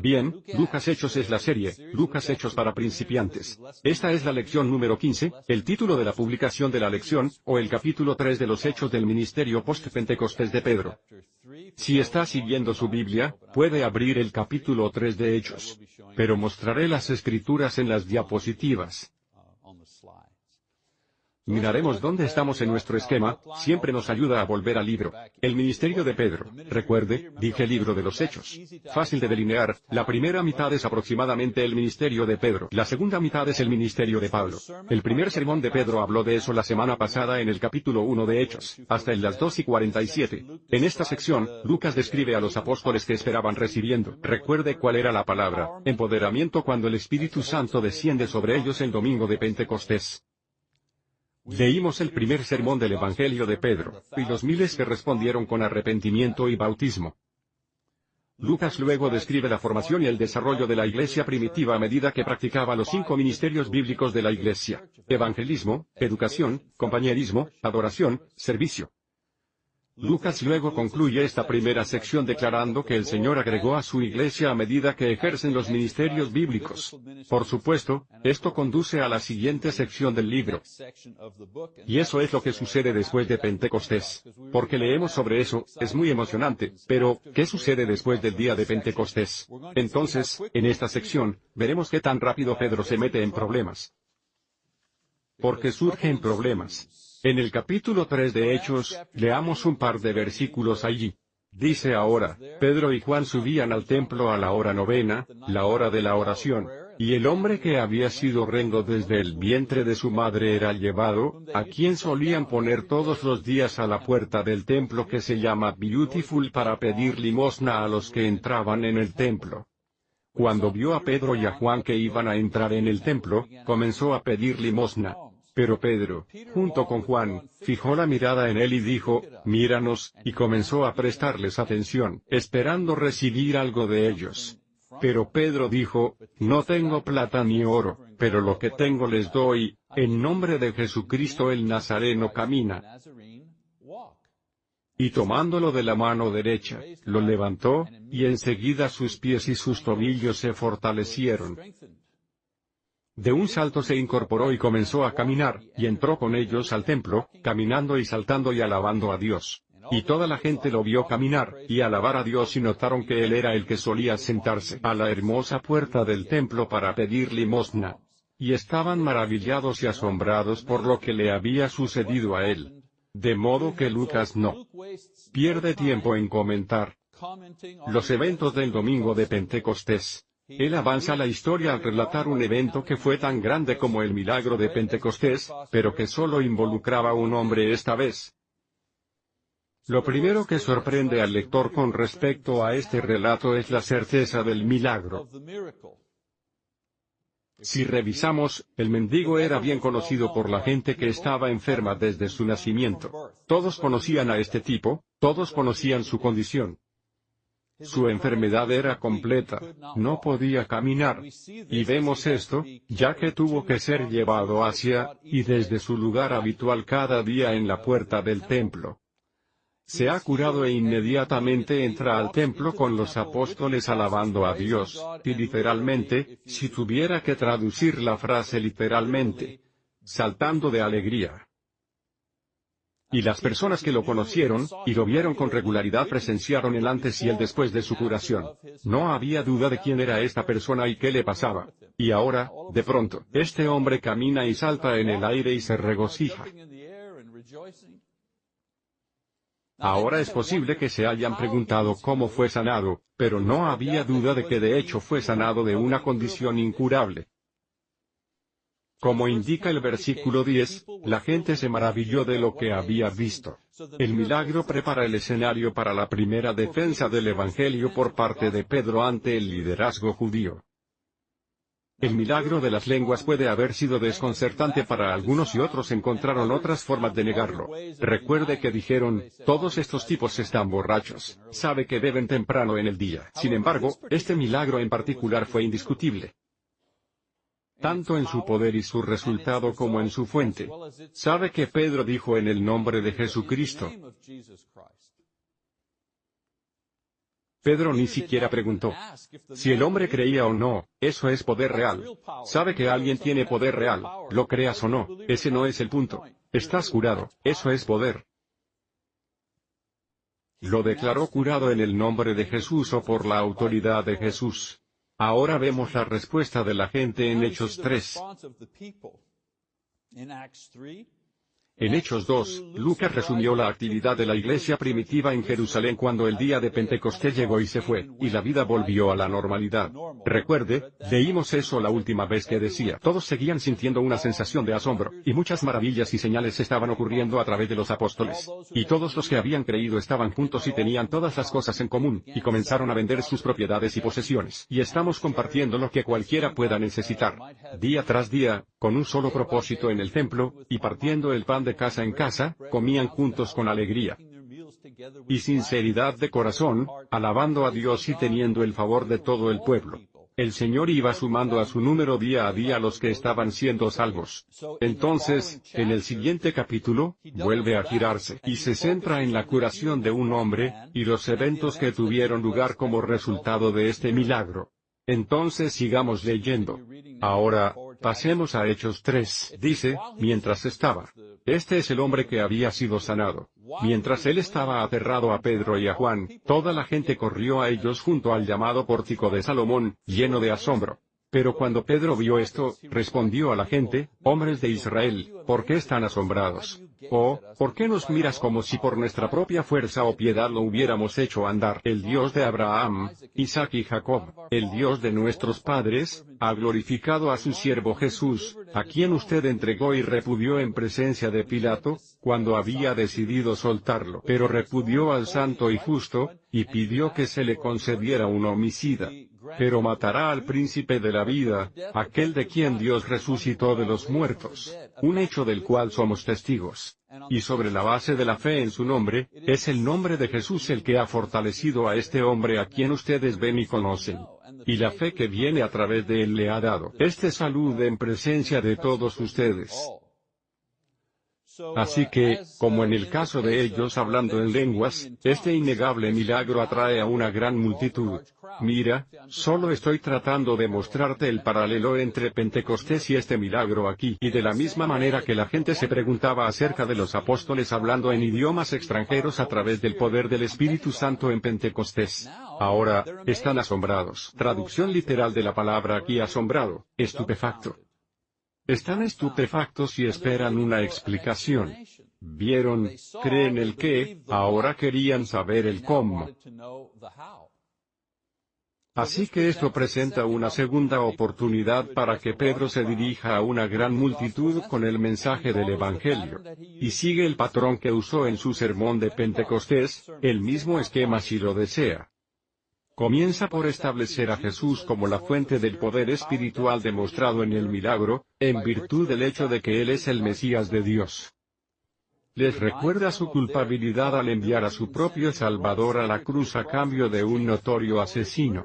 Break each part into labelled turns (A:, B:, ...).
A: Bien, Lucas Hechos es la serie, Lucas Hechos para principiantes. Esta es la lección número 15, el título de la publicación de la lección, o el capítulo 3 de los Hechos del Ministerio Post-Pentecostés de Pedro. Si está siguiendo su Biblia, puede abrir el capítulo 3 de Hechos. Pero mostraré las escrituras en las diapositivas. Miraremos dónde estamos en nuestro esquema, siempre nos ayuda a volver al libro. El ministerio de Pedro. Recuerde, dije libro de los hechos. Fácil de delinear, la primera mitad es aproximadamente el ministerio de Pedro. La segunda mitad es el ministerio de Pablo. El primer sermón de Pedro habló de eso la semana pasada en el capítulo 1 de Hechos, hasta en las 2 y 47. En esta sección, Lucas describe a los apóstoles que esperaban recibiendo. Recuerde cuál era la palabra, empoderamiento cuando el Espíritu Santo desciende sobre ellos el domingo de Pentecostés. Leímos el primer sermón del Evangelio de Pedro, y los miles que respondieron con arrepentimiento y bautismo. Lucas luego describe la formación y el desarrollo de la iglesia primitiva a medida que practicaba los cinco ministerios bíblicos de la iglesia, evangelismo, educación, compañerismo, adoración, servicio. Lucas luego concluye esta primera sección declarando que el Señor agregó a su iglesia a medida que ejercen los ministerios bíblicos. Por supuesto, esto conduce a la siguiente sección del libro. Y eso es lo que sucede después de Pentecostés. Porque leemos sobre eso, es muy emocionante, pero, ¿qué sucede después del día de Pentecostés? Entonces, en esta sección, veremos qué tan rápido Pedro se mete en problemas. Porque surgen problemas. En el capítulo 3 de Hechos, leamos un par de versículos allí. Dice ahora, Pedro y Juan subían al templo a la hora novena, la hora de la oración, y el hombre que había sido rengo desde el vientre de su madre era llevado, a quien solían poner todos los días a la puerta del templo que se llama Beautiful para pedir limosna a los que entraban en el templo. Cuando vio a Pedro y a Juan que iban a entrar en el templo, comenzó a pedir limosna. Pero Pedro, junto con Juan, fijó la mirada en él y dijo, míranos, y comenzó a prestarles atención, esperando recibir algo de ellos. Pero Pedro dijo, no tengo plata ni oro, pero lo que tengo les doy, en nombre de Jesucristo el Nazareno camina. Y tomándolo de la mano derecha, lo levantó, y enseguida sus pies y sus tobillos se fortalecieron. De un salto se incorporó y comenzó a caminar, y entró con ellos al templo, caminando y saltando y alabando a Dios. Y toda la gente lo vio caminar, y alabar a Dios y notaron que él era el que solía sentarse a la hermosa puerta del templo para pedir limosna. Y estaban maravillados y asombrados por lo que le había sucedido a él. De modo que Lucas no pierde tiempo en comentar los eventos del domingo de Pentecostés. Él avanza la historia al relatar un evento que fue tan grande como el milagro de Pentecostés, pero que solo involucraba a un hombre esta vez. Lo primero que sorprende al lector con respecto a este relato es la certeza del milagro. Si revisamos, el mendigo era bien conocido por la gente que estaba enferma desde su nacimiento. Todos conocían a este tipo, todos conocían su condición. Su enfermedad era completa, no podía caminar. Y vemos esto, ya que tuvo que ser llevado hacia, y desde su lugar habitual cada día en la puerta del templo. Se ha curado e inmediatamente entra al templo con los apóstoles alabando a Dios, y literalmente, si tuviera que traducir la frase literalmente, saltando de alegría. Y las personas que lo conocieron, y lo vieron con regularidad presenciaron el antes y el después de su curación. No había duda de quién era esta persona y qué le pasaba. Y ahora, de pronto, este hombre camina y salta en el aire y se regocija. Ahora es posible que se hayan preguntado cómo fue sanado, pero no había duda de que de hecho fue sanado de una condición incurable. Como indica el versículo 10, la gente se maravilló de lo que había visto. El milagro prepara el escenario para la primera defensa del Evangelio por parte de Pedro ante el liderazgo judío. El milagro de las lenguas puede haber sido desconcertante para algunos y otros encontraron otras formas de negarlo. Recuerde que dijeron, todos estos tipos están borrachos, sabe que beben temprano en el día. Sin embargo, este milagro en particular fue indiscutible tanto en su poder y su resultado como en su fuente. Sabe que Pedro dijo en el nombre de Jesucristo. Pedro ni siquiera preguntó. Si el hombre creía o no, eso es poder real. Sabe que alguien tiene poder real, lo creas o no, ese no es el punto. Estás curado, eso es poder. Lo declaró curado en el nombre de Jesús o por la autoridad de Jesús. Ahora vemos la respuesta de la gente en Hechos 3. En Hechos 2, Lucas resumió la actividad de la iglesia primitiva en Jerusalén cuando el día de Pentecostés llegó y se fue, y la vida volvió a la normalidad. Recuerde, leímos eso la última vez que decía, todos seguían sintiendo una sensación de asombro, y muchas maravillas y señales estaban ocurriendo a través de los apóstoles. Y todos los que habían creído estaban juntos y tenían todas las cosas en común, y comenzaron a vender sus propiedades y posesiones. Y estamos compartiendo lo que cualquiera pueda necesitar. Día tras día, con un solo propósito en el templo, y partiendo el pan de casa en casa, comían juntos con alegría y sinceridad de corazón, alabando a Dios y teniendo el favor de todo el pueblo. El Señor iba sumando a su número día a día los que estaban siendo salvos. Entonces, en el siguiente capítulo, vuelve a girarse y se centra en la curación de un hombre, y los eventos que tuvieron lugar como resultado de este milagro. Entonces sigamos leyendo. Ahora, pasemos a Hechos 3. Dice, mientras estaba. Este es el hombre que había sido sanado. Mientras él estaba aterrado a Pedro y a Juan, toda la gente corrió a ellos junto al llamado pórtico de Salomón, lleno de asombro. Pero cuando Pedro vio esto, respondió a la gente, hombres de Israel, ¿por qué están asombrados? ¿O, por qué nos miras como si por nuestra propia fuerza o piedad lo hubiéramos hecho andar? El Dios de Abraham, Isaac y Jacob, el Dios de nuestros padres, ha glorificado a su siervo Jesús, a quien usted entregó y repudió en presencia de Pilato, cuando había decidido soltarlo. Pero repudió al santo y justo, y pidió que se le concediera un homicida pero matará al príncipe de la vida, aquel de quien Dios resucitó de los muertos, un hecho del cual somos testigos. Y sobre la base de la fe en su nombre, es el nombre de Jesús el que ha fortalecido a este hombre a quien ustedes ven y conocen. Y la fe que viene a través de él le ha dado este salud en presencia de todos ustedes. Así que, como en el caso de ellos hablando en lenguas, este innegable milagro atrae a una gran multitud. Mira, solo estoy tratando de mostrarte el paralelo entre Pentecostés y este milagro aquí, y de la misma manera que la gente se preguntaba acerca de los apóstoles hablando en idiomas extranjeros a través del poder del Espíritu Santo en Pentecostés. Ahora, están asombrados. Traducción literal de la palabra aquí asombrado, estupefacto. Están estupefactos y esperan una explicación. Vieron, creen el qué, ahora querían saber el cómo. Así que esto presenta una segunda oportunidad para que Pedro se dirija a una gran multitud con el mensaje del Evangelio. Y sigue el patrón que usó en su sermón de Pentecostés, el mismo esquema si lo desea. Comienza por establecer a Jesús como la fuente del poder espiritual demostrado en el milagro, en virtud del hecho de que Él es el Mesías de Dios. Les recuerda su culpabilidad al enviar a su propio Salvador a la cruz a cambio de un notorio asesino.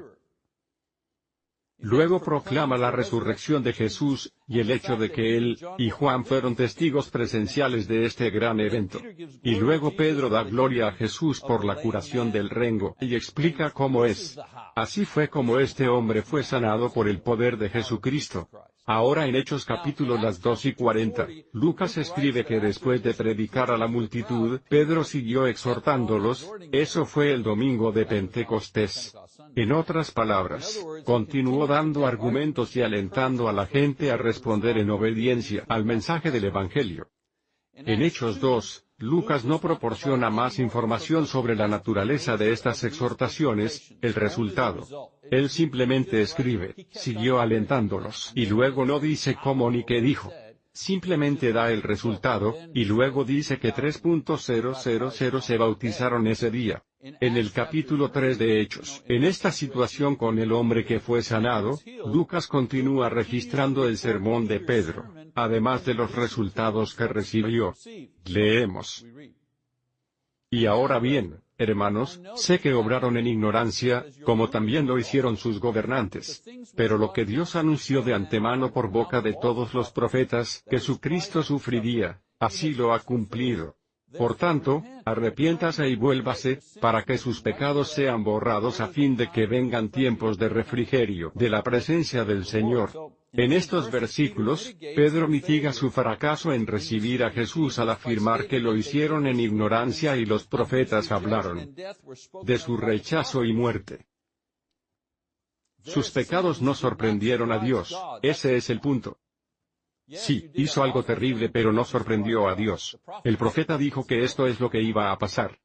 A: Luego proclama la resurrección de Jesús, y el hecho de que él y Juan fueron testigos presenciales de este gran evento. Y luego Pedro da gloria a Jesús por la curación del rengo, y explica cómo es. Así fue como este hombre fue sanado por el poder de Jesucristo. Ahora en Hechos capítulo las 2 y 40, Lucas escribe que después de predicar a la multitud, Pedro siguió exhortándolos, eso fue el domingo de Pentecostés. En otras palabras, continuó dando argumentos y alentando a la gente a responder en obediencia al mensaje del Evangelio. En Hechos 2, Lucas no proporciona más información sobre la naturaleza de estas exhortaciones, el resultado. Él simplemente escribe, siguió alentándolos, y luego no dice cómo ni qué dijo. Simplemente da el resultado, y luego dice que 3.000 se bautizaron ese día. En el capítulo 3 de Hechos, en esta situación con el hombre que fue sanado, Lucas continúa registrando el sermón de Pedro, además de los resultados que recibió. Leemos. Y ahora bien, hermanos, sé que obraron en ignorancia, como también lo hicieron sus gobernantes. Pero lo que Dios anunció de antemano por boca de todos los profetas, que su Cristo sufriría, así lo ha cumplido Por tanto, arrepiéntase y vuélvase, para que sus pecados sean borrados a fin de que vengan tiempos de refrigerio de la presencia del Señor. En estos versículos, Pedro mitiga su fracaso en recibir a Jesús al afirmar que lo hicieron en ignorancia y los profetas hablaron de su rechazo y muerte. Sus pecados no sorprendieron a Dios, ese es el punto. Sí, hizo algo terrible pero no sorprendió a Dios. El profeta dijo que esto es lo que iba a pasar.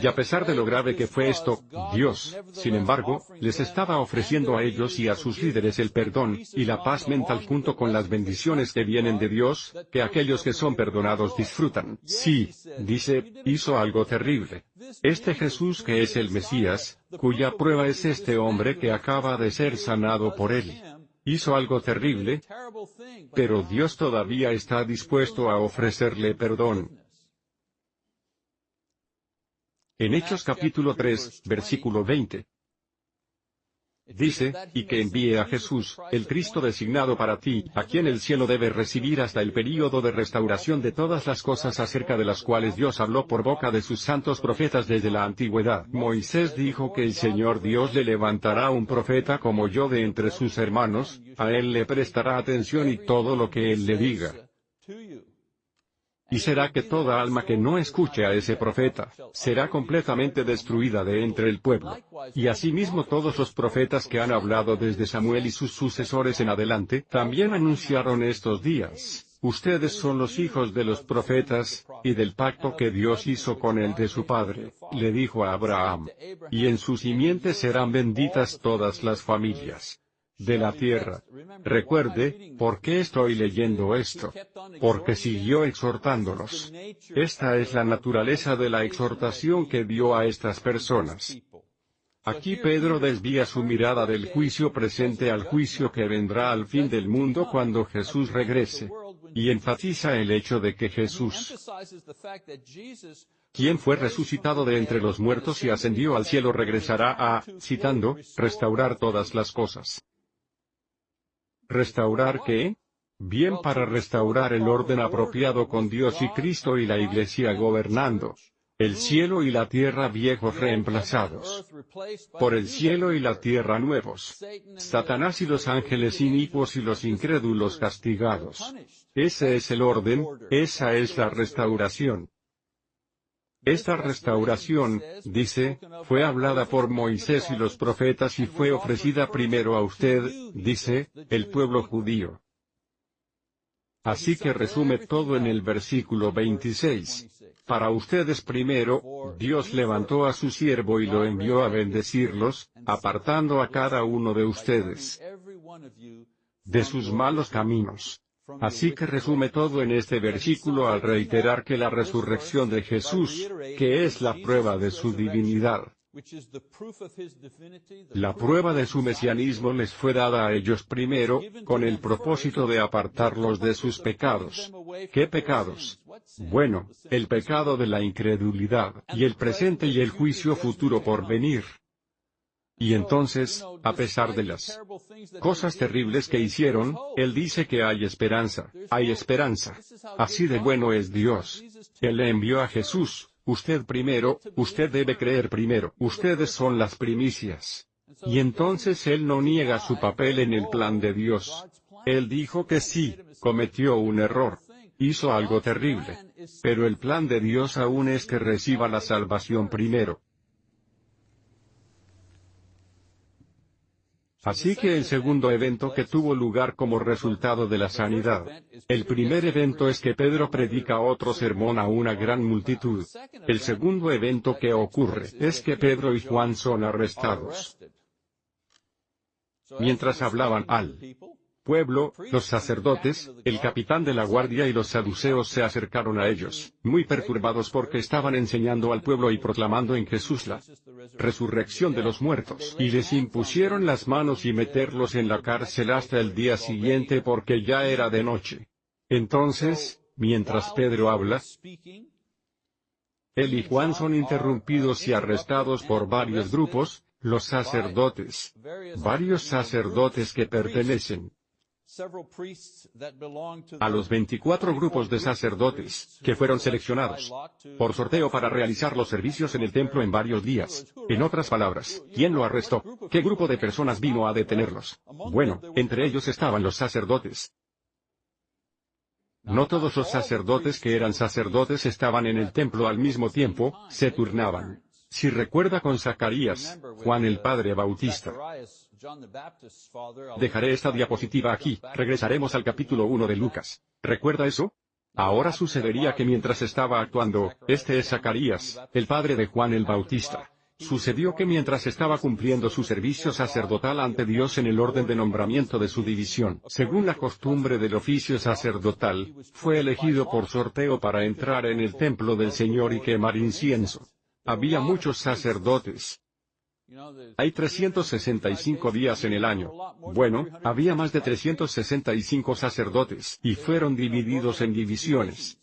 A: Y a pesar de lo grave que fue esto, Dios, sin embargo, les estaba ofreciendo a ellos y a sus líderes el perdón, y la paz mental junto con las bendiciones que vienen de Dios, que aquellos que son perdonados disfrutan. Sí, dice, hizo algo terrible. Este Jesús que es el Mesías, cuya prueba es este hombre que acaba de ser sanado por él hizo algo terrible, pero Dios todavía está dispuesto a ofrecerle perdón. En Hechos capítulo 3, versículo 20. Dice, y que envíe a Jesús, el Cristo designado para ti, a quien el cielo debe recibir hasta el período de restauración de todas las cosas acerca de las cuales Dios habló por boca de sus santos profetas desde la antigüedad. Moisés dijo que el Señor Dios le levantará un profeta como yo de entre sus hermanos, a él le prestará atención y todo lo que él le diga. Y será que toda alma que no escuche a ese profeta, será completamente destruida de entre el pueblo. Y asimismo todos los profetas que han hablado desde Samuel y sus sucesores en adelante, también anunciaron estos días. Ustedes son los hijos de los profetas, y del pacto que Dios hizo con el de su padre, le dijo a Abraham. Y en su simiente serán benditas todas las familias de la tierra. Recuerde, ¿por qué estoy leyendo esto? Porque siguió exhortándolos. Esta es la naturaleza de la exhortación que dio a estas personas. Aquí Pedro desvía su mirada del juicio presente al juicio que vendrá al fin del mundo cuando Jesús regrese. Y enfatiza el hecho de que Jesús, quien fue resucitado de entre los muertos y ascendió al cielo regresará a, citando, restaurar todas las cosas. ¿Restaurar qué? Bien para restaurar el orden apropiado con Dios y Cristo y la Iglesia gobernando. El cielo y la tierra viejos reemplazados. Por el cielo y la tierra nuevos. Satanás y los ángeles inicuos y los incrédulos castigados. Ese es el orden, esa es la restauración. Esta restauración, dice, fue hablada por Moisés y los profetas y fue ofrecida primero a usted, dice, el pueblo judío. Así que resume todo en el versículo 26. Para ustedes primero, Dios levantó a su siervo y lo envió a bendecirlos, apartando a cada uno de ustedes de sus malos caminos. Así que resume todo en este versículo al reiterar que la resurrección de Jesús, que es la prueba de su divinidad, la prueba de su mesianismo les fue dada a ellos primero, con el propósito de apartarlos de sus pecados. ¿Qué pecados? Bueno, el pecado de la incredulidad, y el presente y el juicio futuro por venir. Y entonces, a pesar de las cosas terribles que hicieron, Él dice que hay esperanza, hay esperanza. Así de bueno es Dios. Él le envió a Jesús, usted primero, usted debe creer primero, ustedes son las primicias. Y entonces Él no niega su papel en el plan de Dios. Él dijo que sí, cometió un error. Hizo algo terrible. Pero el plan de Dios aún es que reciba la salvación primero. Así que el segundo evento que tuvo lugar como resultado de la sanidad. El primer evento es que Pedro predica otro sermón a una gran multitud. El segundo evento que ocurre es que Pedro y Juan son arrestados. Mientras hablaban al pueblo, los sacerdotes, el capitán de la guardia y los saduceos se acercaron a ellos, muy perturbados porque estaban enseñando al pueblo y proclamando en Jesús la resurrección de los muertos, y les impusieron las manos y meterlos en la cárcel hasta el día siguiente porque ya era de noche. Entonces, mientras Pedro habla, él y Juan son interrumpidos y arrestados por varios grupos, los sacerdotes, varios sacerdotes que pertenecen a los 24 grupos de sacerdotes, que fueron seleccionados por sorteo para realizar los servicios en el templo en varios días. En otras palabras, ¿quién lo arrestó? ¿Qué grupo de personas vino a detenerlos? Bueno, entre ellos estaban los sacerdotes. No todos los sacerdotes que eran sacerdotes estaban en el templo al mismo tiempo, se turnaban. Si recuerda con Zacarías, Juan el Padre Bautista. Dejaré esta diapositiva aquí, regresaremos al capítulo 1 de Lucas. ¿Recuerda eso? Ahora sucedería que mientras estaba actuando, este es Zacarías, el padre de Juan el Bautista. Sucedió que mientras estaba cumpliendo su servicio sacerdotal ante Dios en el orden de nombramiento de su división, según la costumbre del oficio sacerdotal, fue elegido por sorteo para entrar en el templo del Señor y quemar incienso. Había muchos sacerdotes. Hay 365 días en el año. Bueno, había más de 365 sacerdotes, y fueron divididos en divisiones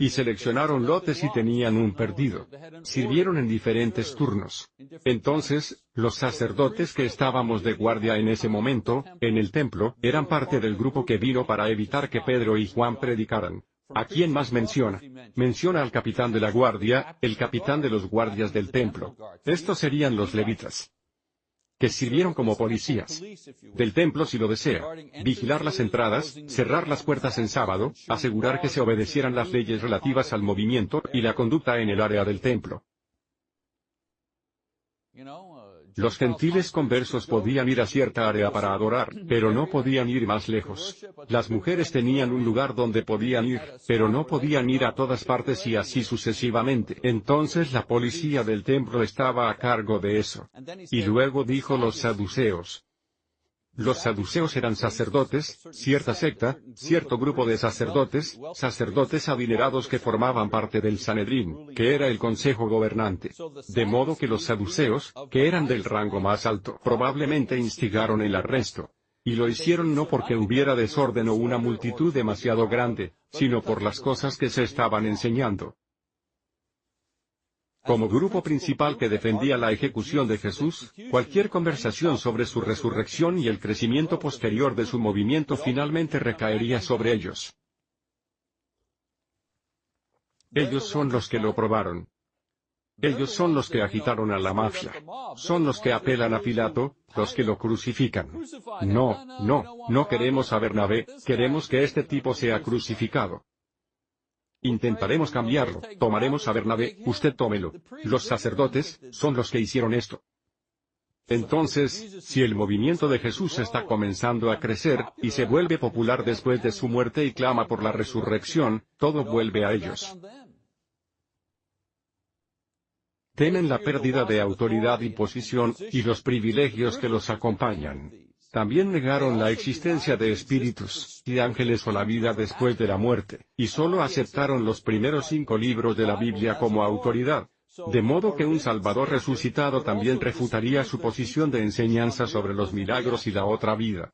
A: y seleccionaron lotes y tenían un perdido. Sirvieron en diferentes turnos. Entonces, los sacerdotes que estábamos de guardia en ese momento, en el templo, eran parte del grupo que vino para evitar que Pedro y Juan predicaran. ¿A quién más menciona? Menciona al capitán de la guardia, el capitán de los guardias del templo. Estos serían los levitas que sirvieron como policías del templo si lo desea, vigilar las entradas, cerrar las puertas en sábado, asegurar que se obedecieran las leyes relativas al movimiento y la conducta en el área del templo. Los gentiles conversos podían ir a cierta área para adorar, pero no podían ir más lejos. Las mujeres tenían un lugar donde podían ir, pero no podían ir a todas partes y así sucesivamente. Entonces la policía del templo estaba a cargo de eso. Y luego dijo los saduceos, los saduceos eran sacerdotes, cierta secta, cierto grupo de sacerdotes, sacerdotes adinerados que formaban parte del Sanedrín, que era el consejo gobernante. De modo que los saduceos, que eran del rango más alto, probablemente instigaron el arresto. Y lo hicieron no porque hubiera desorden o una multitud demasiado grande, sino por las cosas que se estaban enseñando. Como grupo principal que defendía la ejecución de Jesús, cualquier conversación sobre su resurrección y el crecimiento posterior de su movimiento finalmente recaería sobre ellos. Ellos son los que lo probaron. Ellos son los que agitaron a la mafia. Son los que apelan a Pilato, los que lo crucifican. No, no, no queremos a Bernabé, queremos que este tipo sea crucificado. Intentaremos cambiarlo, tomaremos a Bernabé, usted tómelo. Los sacerdotes, son los que hicieron esto. Entonces, si el movimiento de Jesús está comenzando a crecer, y se vuelve popular después de su muerte y clama por la resurrección, todo vuelve a ellos. Temen la pérdida de autoridad y posición, y los privilegios que los acompañan. También negaron la existencia de espíritus, y ángeles o la vida después de la muerte, y solo aceptaron los primeros cinco libros de la Biblia como autoridad. De modo que un Salvador resucitado también refutaría su posición de enseñanza sobre los milagros y la otra vida.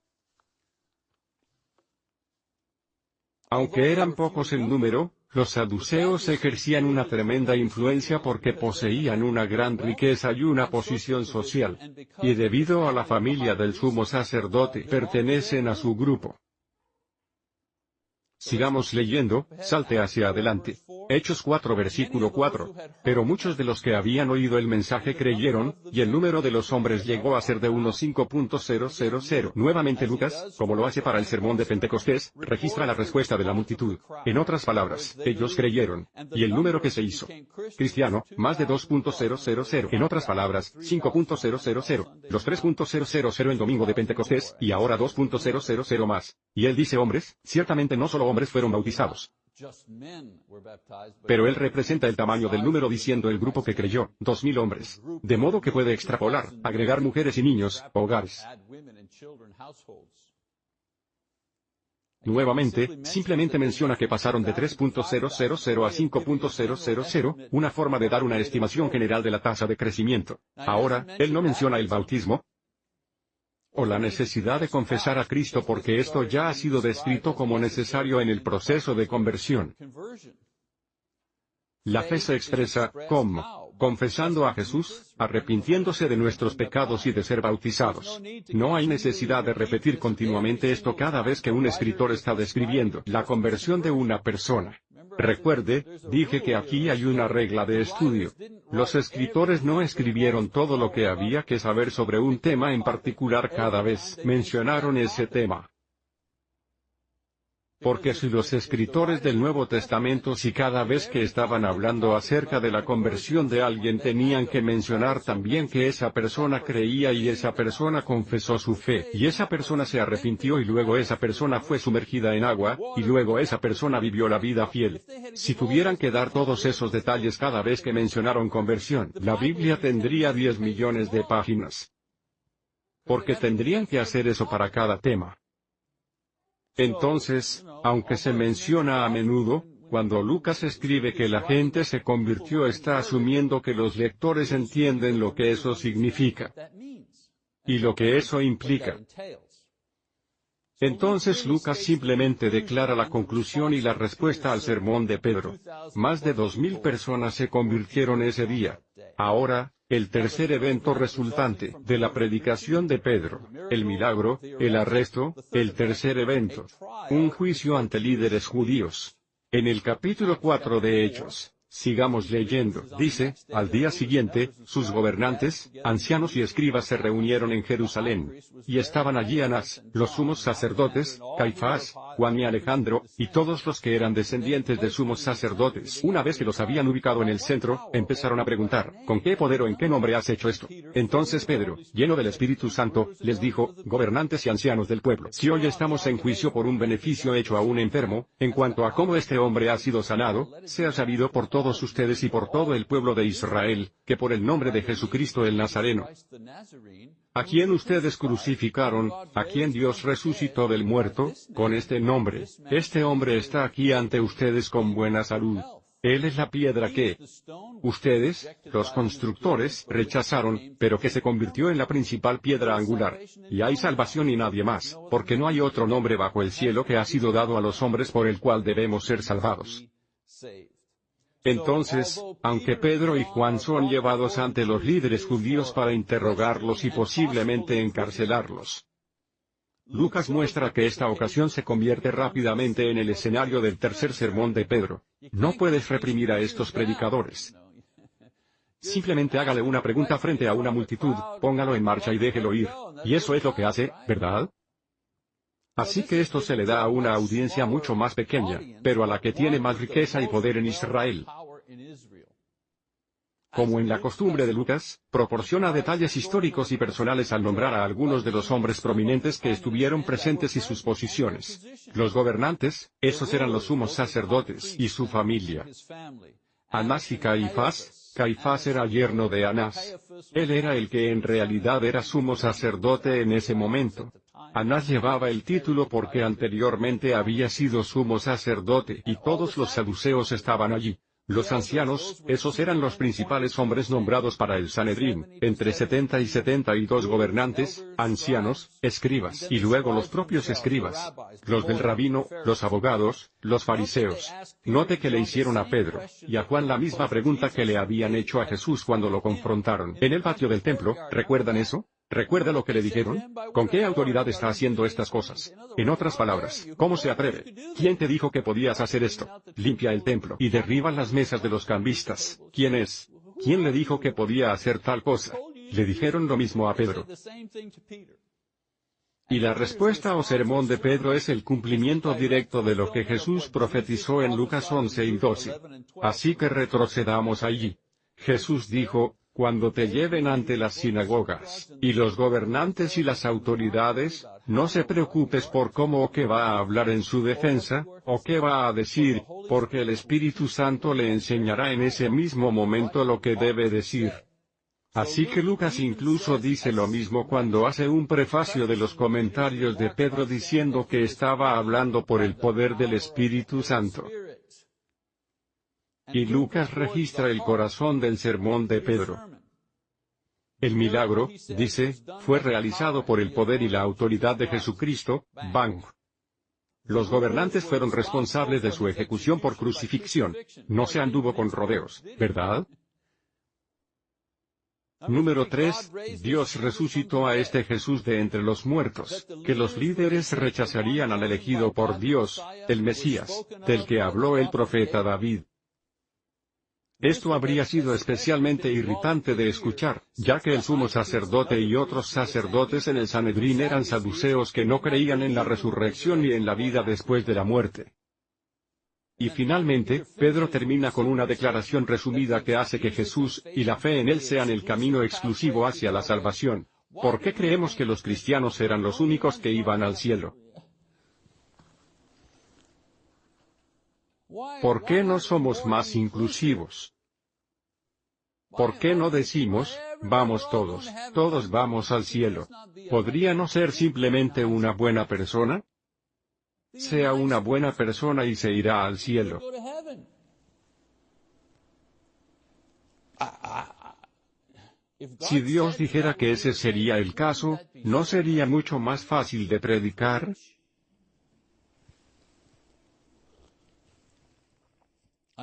A: Aunque eran pocos en número, los saduceos ejercían una tremenda influencia porque poseían una gran riqueza y una posición social. Y debido a la familia del sumo sacerdote pertenecen a su grupo. Sigamos leyendo, salte hacia adelante. Hechos 4 versículo 4. Pero muchos de los que habían oído el mensaje creyeron, y el número de los hombres llegó a ser de unos 5.000. Nuevamente Lucas, como lo hace para el sermón de Pentecostés, registra la respuesta de la multitud. En otras palabras, ellos creyeron. Y el número que se hizo cristiano, más de 2.000. En otras palabras, 5.000. Los 3.000 en domingo de Pentecostés, y ahora 2.000 más. Y él dice hombres, ciertamente no solo hombres fueron bautizados. Pero él representa el tamaño del número diciendo el grupo que creyó, dos mil hombres. De modo que puede extrapolar, agregar mujeres y niños, hogares. Nuevamente, simplemente menciona que pasaron de 3.000 a 5.000, una forma de dar una estimación general de la tasa de crecimiento. Ahora, él no menciona el bautismo, o la necesidad de confesar a Cristo porque esto ya ha sido descrito como necesario en el proceso de conversión. La fe se expresa, ¿cómo? Confesando a Jesús, arrepintiéndose de nuestros pecados y de ser bautizados. No hay necesidad de repetir continuamente esto cada vez que un escritor está describiendo la conversión de una persona. Recuerde, dije que aquí hay una regla de estudio. Los escritores no escribieron todo lo que había que saber sobre un tema en particular cada vez mencionaron ese tema. Porque si los escritores del Nuevo Testamento si cada vez que estaban hablando acerca de la conversión de alguien tenían que mencionar también que esa persona creía y esa persona confesó su fe, y esa persona se arrepintió y luego esa persona fue sumergida en agua, y luego esa persona vivió la vida fiel. Si tuvieran que dar todos esos detalles cada vez que mencionaron conversión, la Biblia tendría 10 millones de páginas. Porque tendrían que hacer eso para cada tema. Entonces, aunque se menciona a menudo, cuando Lucas escribe que la gente se convirtió está asumiendo que los lectores entienden lo que eso significa y lo que eso implica. Entonces Lucas simplemente declara la conclusión y la respuesta al sermón de Pedro. Más de dos mil personas se convirtieron ese día. Ahora, el tercer evento resultante de la predicación de Pedro, el milagro, el arresto, el tercer evento, un juicio ante líderes judíos. En el capítulo 4 de Hechos, Sigamos leyendo. Dice, al día siguiente, sus gobernantes, ancianos y escribas se reunieron en Jerusalén. Y estaban allí Anás, los sumos sacerdotes, Caifás, Juan y Alejandro, y todos los que eran descendientes de sumos sacerdotes. Una vez que los habían ubicado en el centro, empezaron a preguntar, ¿con qué poder o en qué nombre has hecho esto? Entonces Pedro, lleno del Espíritu Santo, les dijo, gobernantes y ancianos del pueblo, si hoy estamos en juicio por un beneficio hecho a un enfermo, en cuanto a cómo este hombre ha sido sanado, sea sabido por todos ustedes y por todo el pueblo de Israel, que por el nombre de Jesucristo el Nazareno, a quien ustedes crucificaron, a quien Dios resucitó del muerto, con este nombre, este hombre está aquí ante ustedes con buena salud. Él es la piedra que ustedes, los constructores, rechazaron, pero que se convirtió en la principal piedra angular. Y hay salvación y nadie más, porque no hay otro nombre bajo el cielo que ha sido dado a los hombres por el cual debemos ser salvados. Entonces, aunque Pedro y Juan son llevados ante los líderes judíos para interrogarlos y posiblemente encarcelarlos, Lucas muestra que esta ocasión se convierte rápidamente en el escenario del tercer sermón de Pedro. No puedes reprimir a estos predicadores. Simplemente hágale una pregunta frente a una multitud, póngalo en marcha y déjelo ir. Y eso es lo que hace, ¿verdad? Así que esto se le da a una audiencia mucho más pequeña, pero a la que tiene más riqueza y poder en Israel. Como en la costumbre de Lucas, proporciona detalles históricos y personales al nombrar a algunos de los hombres prominentes que estuvieron presentes y sus posiciones. Los gobernantes, esos eran los sumos sacerdotes y su familia. Anás y Caifás, Caifás era yerno de Anás. Él era el que en realidad era sumo sacerdote en ese momento. Anás llevaba el título porque anteriormente había sido sumo sacerdote y todos los saduceos estaban allí. Los ancianos, esos eran los principales hombres nombrados para el Sanedrín, entre 70 y 72 gobernantes, ancianos, escribas, y luego los propios escribas, los del rabino, los abogados, los fariseos. Note que le hicieron a Pedro, y a Juan la misma pregunta que le habían hecho a Jesús cuando lo confrontaron. En el patio del templo, ¿recuerdan eso? ¿Recuerda lo que le dijeron? ¿Con qué autoridad está haciendo estas cosas? En otras palabras, ¿cómo se atreve? ¿Quién te dijo que podías hacer esto? Limpia el templo y derriba las mesas de los cambistas. ¿Quién es? ¿Quién le dijo que podía hacer tal cosa? Le dijeron lo mismo a Pedro. Y la respuesta o sermón de Pedro es el cumplimiento directo de lo que Jesús profetizó en Lucas 11 y 12. Así que retrocedamos allí. Jesús dijo, cuando te lleven ante las sinagogas, y los gobernantes y las autoridades, no se preocupes por cómo o qué va a hablar en su defensa, o qué va a decir, porque el Espíritu Santo le enseñará en ese mismo momento lo que debe decir. Así que Lucas incluso dice lo mismo cuando hace un prefacio de los comentarios de Pedro diciendo que estaba hablando por el poder del Espíritu Santo. Y Lucas registra el corazón del sermón de Pedro. El milagro, dice, fue realizado por el poder y la autoridad de Jesucristo, Bang. Los gobernantes fueron responsables de su ejecución por crucifixión. No se anduvo con rodeos, ¿verdad? Número 3. Dios resucitó a este Jesús de entre los muertos, que los líderes rechazarían al elegido por Dios, el Mesías, del que habló el profeta David. Esto habría sido especialmente irritante de escuchar, ya que el sumo sacerdote y otros sacerdotes en el Sanedrín eran saduceos que no creían en la resurrección ni en la vida después de la muerte. Y finalmente, Pedro termina con una declaración resumida que hace que Jesús, y la fe en Él sean el camino exclusivo hacia la salvación. ¿Por qué creemos que los cristianos eran los únicos que iban al cielo? ¿Por qué no somos más inclusivos? ¿Por qué no decimos, vamos todos, todos vamos al cielo? ¿Podría no ser simplemente una buena persona? sea una buena persona y se irá al cielo. Si Dios dijera que ese sería el caso, ¿no sería mucho más fácil de predicar?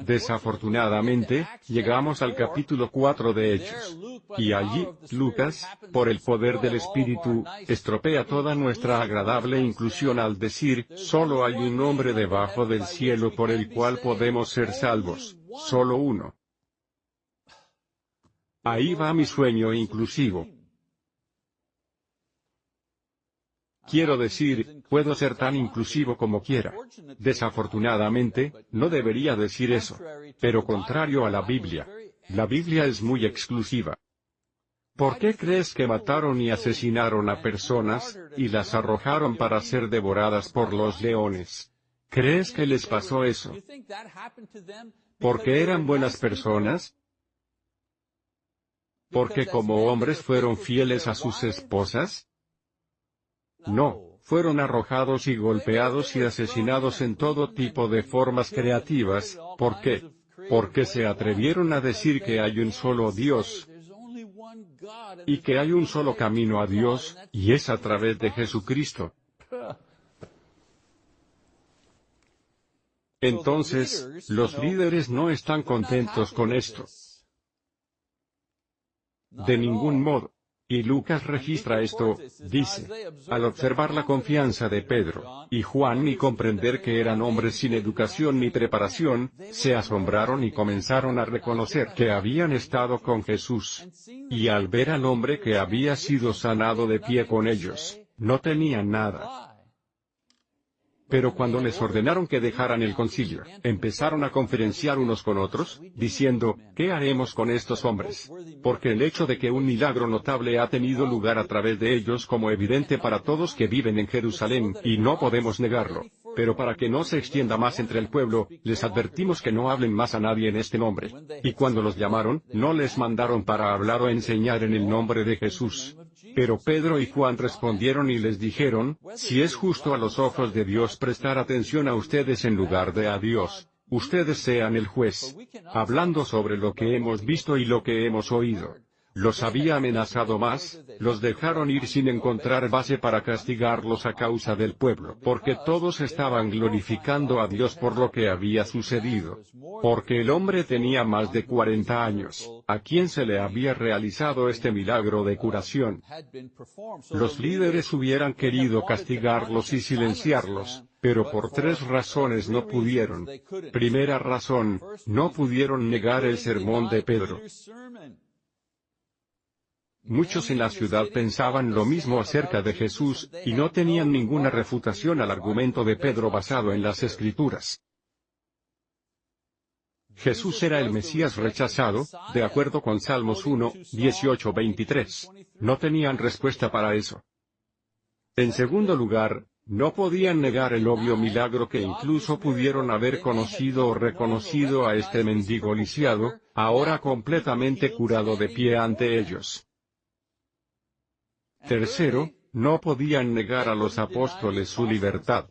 A: Desafortunadamente, llegamos al capítulo 4 de Hechos. Y allí, Lucas, por el poder del Espíritu, estropea toda nuestra agradable inclusión al decir, solo hay un nombre debajo del cielo por el cual podemos ser salvos, solo uno. Ahí va mi sueño inclusivo. Quiero decir, puedo ser tan inclusivo como quiera. Desafortunadamente, no debería decir eso. Pero contrario a la Biblia. La Biblia es muy exclusiva. ¿Por qué crees que mataron y asesinaron a personas, y las arrojaron para ser devoradas por los leones? ¿Crees que les pasó eso? ¿Porque eran buenas personas? ¿Porque como hombres fueron fieles a sus esposas? No, fueron arrojados y golpeados y asesinados en todo tipo de formas creativas, ¿por qué? Porque se atrevieron a decir que hay un solo Dios, y que hay un solo camino a Dios, y es a través de Jesucristo. Entonces, los líderes no están contentos con esto. De ningún modo. Y Lucas registra esto, dice, al observar la confianza de Pedro, y Juan y comprender que eran hombres sin educación ni preparación, se asombraron y comenzaron a reconocer que habían estado con Jesús. Y al ver al hombre que había sido sanado de pie con ellos, no tenían nada. Pero cuando les ordenaron que dejaran el concilio, empezaron a conferenciar unos con otros, diciendo, ¿qué haremos con estos hombres? Porque el hecho de que un milagro notable ha tenido lugar a través de ellos como evidente para todos que viven en Jerusalén, y no podemos negarlo. Pero para que no se extienda más entre el pueblo, les advertimos que no hablen más a nadie en este nombre. Y cuando los llamaron, no les mandaron para hablar o enseñar en el nombre de Jesús. Pero Pedro y Juan respondieron y les dijeron, si es justo a los ojos de Dios prestar atención a ustedes en lugar de a Dios, ustedes sean el juez, hablando sobre lo que hemos visto y lo que hemos oído. Los había amenazado más, los dejaron ir sin encontrar base para castigarlos a causa del pueblo, porque todos estaban glorificando a Dios por lo que había sucedido. Porque el hombre tenía más de 40 años, a quien se le había realizado este milagro de curación. Los líderes hubieran querido castigarlos y silenciarlos, pero por tres razones no pudieron. Primera razón, no pudieron negar el sermón de Pedro. Muchos en la ciudad pensaban lo mismo acerca de Jesús, y no tenían ninguna refutación al argumento de Pedro basado en las Escrituras. Jesús era el Mesías rechazado, de acuerdo con Salmos 1, 18-23. No tenían respuesta para eso. En segundo lugar, no podían negar el obvio milagro que incluso pudieron haber conocido o reconocido a este mendigo lisiado, ahora completamente curado de pie ante ellos. Tercero, no podían negar a los apóstoles su libertad.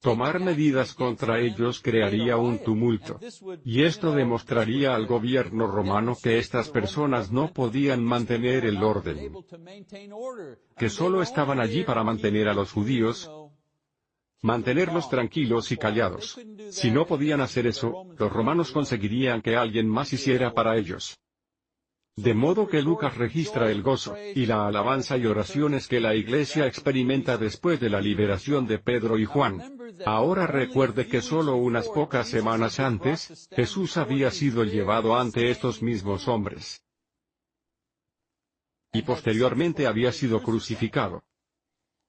A: Tomar medidas contra ellos crearía un tumulto. Y esto demostraría al gobierno romano que estas personas no podían mantener el orden. Que solo estaban allí para mantener a los judíos, mantenerlos tranquilos y callados. Si no podían hacer eso, los romanos conseguirían que alguien más hiciera para ellos. De modo que Lucas registra el gozo, y la alabanza y oraciones que la iglesia experimenta después de la liberación de Pedro y Juan. Ahora recuerde que solo unas pocas semanas antes, Jesús había sido llevado ante estos mismos hombres. Y posteriormente había sido crucificado.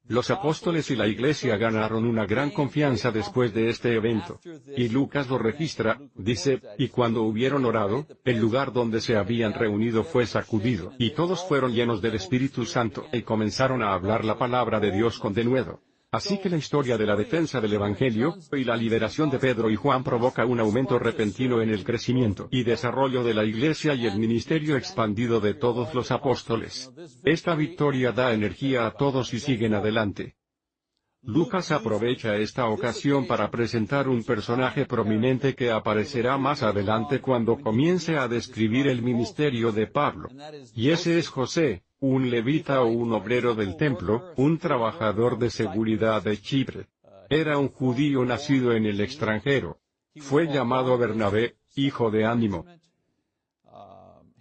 A: Los apóstoles y la iglesia ganaron una gran confianza después de este evento. Y Lucas lo registra, dice, y cuando hubieron orado, el lugar donde se habían reunido fue sacudido, y todos fueron llenos del Espíritu Santo, y comenzaron a hablar la palabra de Dios con denuedo. Así que la historia de la defensa del Evangelio, y la liberación de Pedro y Juan provoca un aumento repentino en el crecimiento y desarrollo de la Iglesia y el ministerio expandido de todos los apóstoles. Esta victoria da energía a todos y siguen adelante. Lucas aprovecha esta ocasión para presentar un personaje prominente que aparecerá más adelante cuando comience a describir el ministerio de Pablo. Y ese es José, un levita o un obrero del templo, un trabajador de seguridad de Chipre. Era un judío nacido en el extranjero. Fue llamado Bernabé, hijo de ánimo.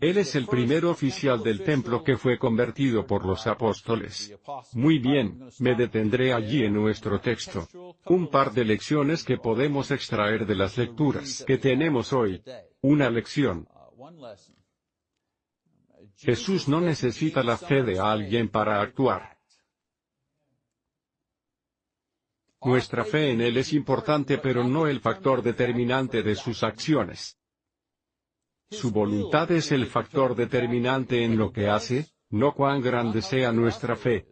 A: Él es el primer oficial del templo que fue convertido por los apóstoles. Muy bien, me detendré allí en nuestro texto. Un par de lecciones que podemos extraer de las lecturas que tenemos hoy. Una lección. Jesús no necesita la fe de alguien para actuar. Nuestra fe en Él es importante pero no el factor determinante de sus acciones. Su voluntad es el factor determinante en lo que hace, no cuán grande sea nuestra fe.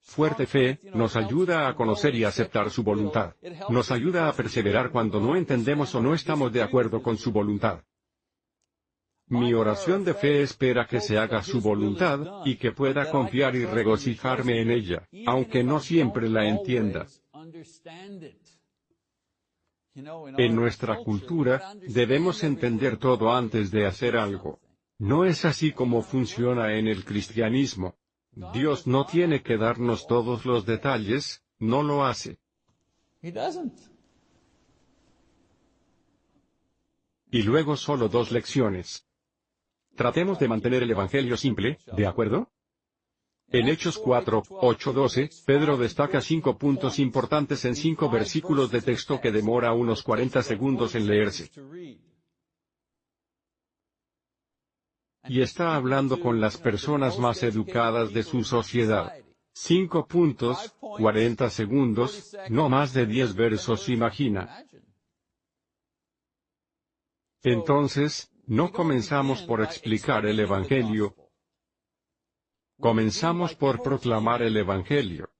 A: Fuerte fe, nos ayuda a conocer y aceptar su voluntad. Nos ayuda a perseverar cuando no entendemos o no estamos de acuerdo con su voluntad. Mi oración de fe espera que se haga su voluntad, y que pueda confiar y regocijarme en ella, aunque no siempre la entienda. En nuestra cultura, debemos entender todo antes de hacer algo. No es así como funciona en el cristianismo. Dios no tiene que darnos todos los detalles, no lo hace. Y luego solo dos lecciones. Tratemos de mantener el Evangelio simple, ¿de acuerdo? En Hechos 4, 8, 12, Pedro destaca cinco puntos importantes en cinco versículos de texto que demora unos 40 segundos en leerse. Y está hablando con las personas más educadas de su sociedad. Cinco puntos, 40 segundos, no más de 10 versos imagina. Entonces, no comenzamos por explicar el Evangelio. Comenzamos por proclamar el Evangelio.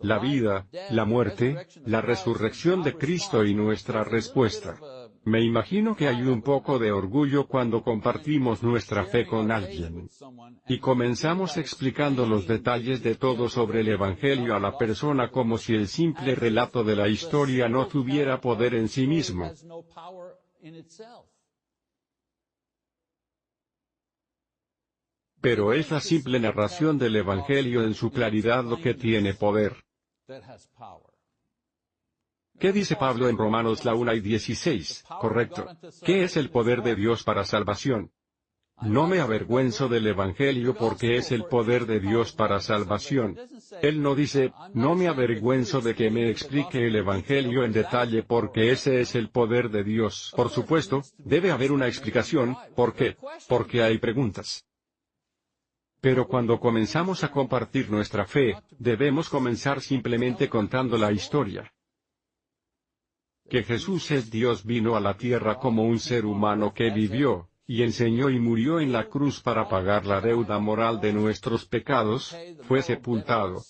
A: La vida, la muerte, la resurrección de Cristo y nuestra respuesta. Me imagino que hay un poco de orgullo cuando compartimos nuestra fe con alguien. Y comenzamos explicando los detalles de todo sobre el Evangelio a la persona como si el simple relato de la historia no tuviera poder en sí mismo. Pero es la simple narración del Evangelio en su claridad lo que tiene poder. ¿Qué dice Pablo en Romanos la 1 y 16? Correcto. ¿Qué es el poder de Dios para salvación? No me avergüenzo del Evangelio porque es el poder de Dios para salvación. Él no dice, no me avergüenzo de que me explique el Evangelio en detalle porque ese es el poder de Dios. Por supuesto, debe haber una explicación, ¿por qué? Porque hay preguntas. Pero cuando comenzamos a compartir nuestra fe, debemos comenzar simplemente contando la historia. Que Jesús es Dios vino a la tierra como un ser humano que vivió, y enseñó y murió en la cruz para pagar la deuda moral de nuestros pecados, fue sepultado.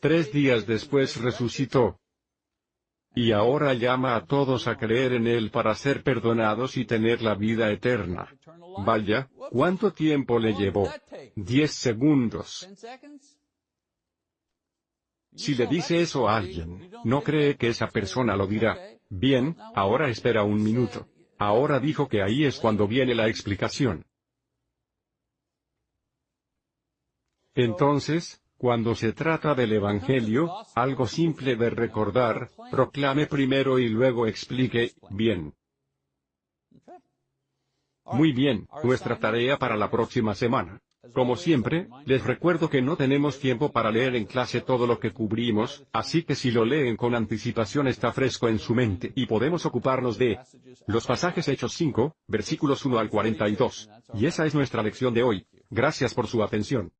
A: Tres días después resucitó. Y ahora llama a todos a creer en Él para ser perdonados y tener la vida eterna. Vaya, ¿cuánto tiempo le llevó? Diez segundos. Si le dice eso a alguien, no cree que esa persona lo dirá. Bien, ahora espera un minuto. Ahora dijo que ahí es cuando viene la explicación. Entonces, Cuando se trata del Evangelio, algo simple de recordar, proclame primero y luego explique, bien. Muy bien, nuestra tarea para la próxima semana. Como siempre, les recuerdo que no tenemos tiempo para leer en clase todo lo que cubrimos, así que si lo leen con anticipación está fresco en su mente y podemos ocuparnos de los pasajes Hechos 5, versículos 1 al 42. Y esa es nuestra lección de hoy. Gracias por su atención.